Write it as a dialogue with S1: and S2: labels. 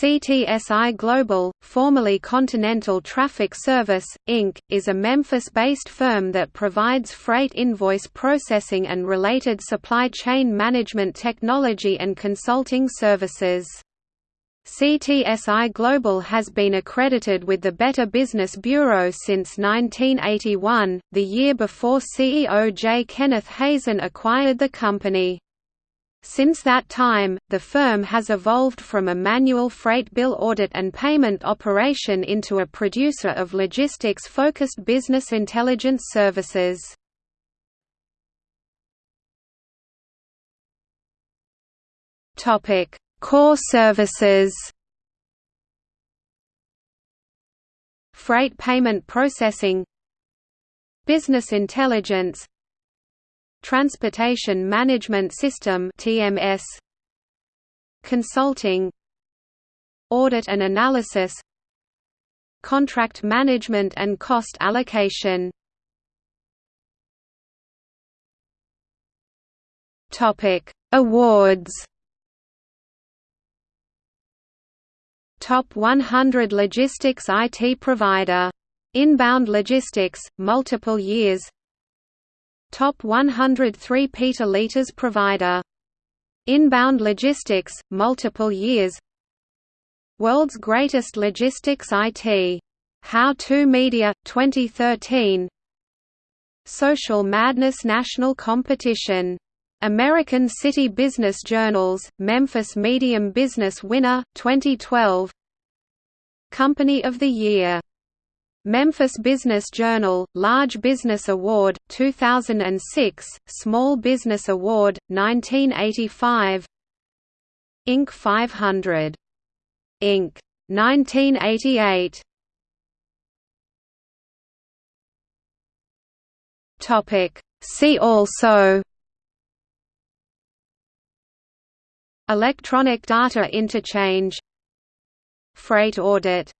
S1: CTSI Global, formerly Continental Traffic Service, Inc., is a Memphis-based firm that provides freight invoice processing and related supply chain management technology and consulting services. CTSI Global has been accredited with the Better Business Bureau since 1981, the year before CEO J. Kenneth Hazen acquired the company. Since that time, the firm has evolved from a manual freight bill audit and payment operation into a producer of logistics-focused business intelligence services. Core services. Freight payment processing. Business intelligence Transportation Management System (TMS), Consulting, Audit and Analysis, Contract Management and Cost Allocation. Topic: Awards. Top 100 Logistics IT Provider. Inbound Logistics, multiple years Top 103 Peter provider. Inbound Logistics, multiple years World's Greatest Logistics IT. How To Media, 2013 Social Madness National Competition. American City Business Journals, Memphis Medium Business Winner, 2012 Company of the Year Memphis Business Journal, Large Business Award, 2006, Small Business Award, 1985 Inc. 500. Inc. 1988 See also Electronic data interchange Freight audit